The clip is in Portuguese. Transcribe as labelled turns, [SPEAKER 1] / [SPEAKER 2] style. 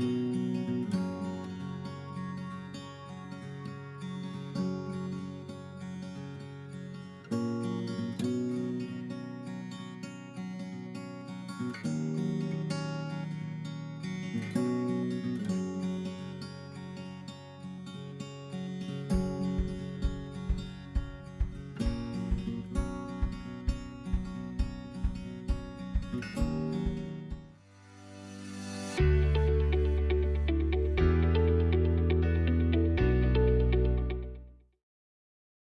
[SPEAKER 1] noite.